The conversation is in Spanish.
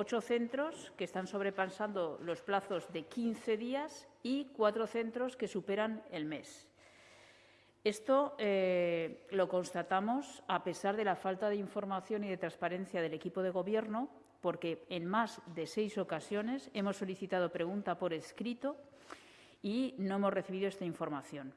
ocho centros que están sobrepasando los plazos de 15 días y cuatro centros que superan el mes. Esto eh, lo constatamos a pesar de la falta de información y de transparencia del equipo de Gobierno, porque en más de seis ocasiones hemos solicitado pregunta por escrito y no hemos recibido esta información.